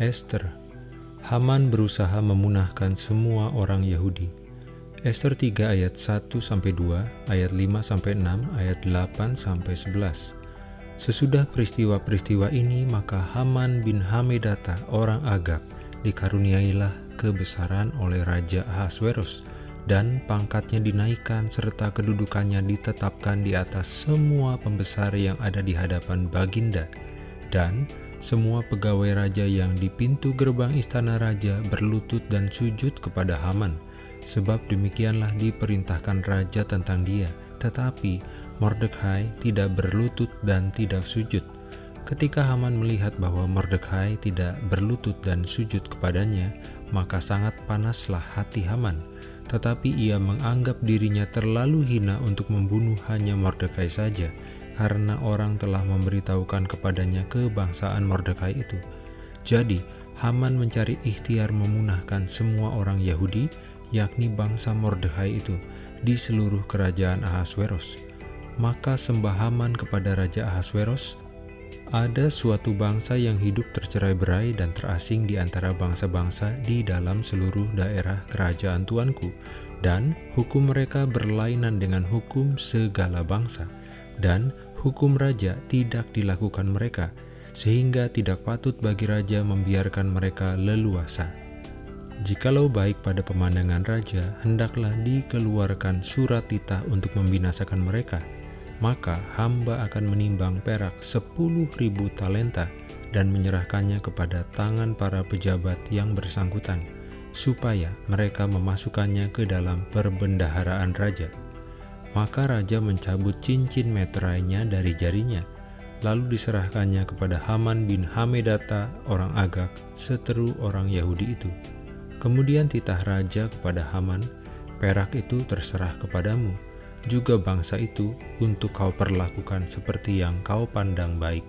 Esther, Haman berusaha memunahkan semua orang Yahudi. Esther 3 ayat 1-2, ayat 5-6, ayat 8-11. Sesudah peristiwa-peristiwa ini, maka Haman bin Hamedata, orang Agag, dikaruniailah kebesaran oleh Raja Ahasverus, dan pangkatnya dinaikkan serta kedudukannya ditetapkan di atas semua pembesar yang ada di hadapan Baginda, dan semua pegawai raja yang di pintu gerbang istana raja berlutut dan sujud kepada Haman, sebab demikianlah diperintahkan raja tentang dia, tetapi Mordekai tidak berlutut dan tidak sujud. Ketika Haman melihat bahwa Mordekai tidak berlutut dan sujud kepadanya, maka sangat panaslah hati Haman. Tetapi ia menganggap dirinya terlalu hina untuk membunuh hanya Mordekai saja, karena orang telah memberitahukan kepadanya kebangsaan Mordekai itu. Jadi, Haman mencari ikhtiar memunahkan semua orang Yahudi, yakni bangsa Mordekai itu, di seluruh kerajaan Ahasveros maka sembah Haman kepada Raja Ahasveros, ada suatu bangsa yang hidup tercerai-berai dan terasing di antara bangsa-bangsa di dalam seluruh daerah kerajaan tuanku, dan hukum mereka berlainan dengan hukum segala bangsa, dan hukum raja tidak dilakukan mereka, sehingga tidak patut bagi raja membiarkan mereka leluasa. Jikalau baik pada pemandangan raja, hendaklah dikeluarkan surat titah untuk membinasakan mereka, maka hamba akan menimbang perak sepuluh ribu talenta dan menyerahkannya kepada tangan para pejabat yang bersangkutan, supaya mereka memasukkannya ke dalam perbendaharaan raja. Maka raja mencabut cincin meterainya dari jarinya, lalu diserahkannya kepada Haman bin Hamedata orang Agak, seteru orang Yahudi itu. Kemudian titah raja kepada Haman, perak itu terserah kepadamu, juga bangsa itu untuk kau perlakukan seperti yang kau pandang baik.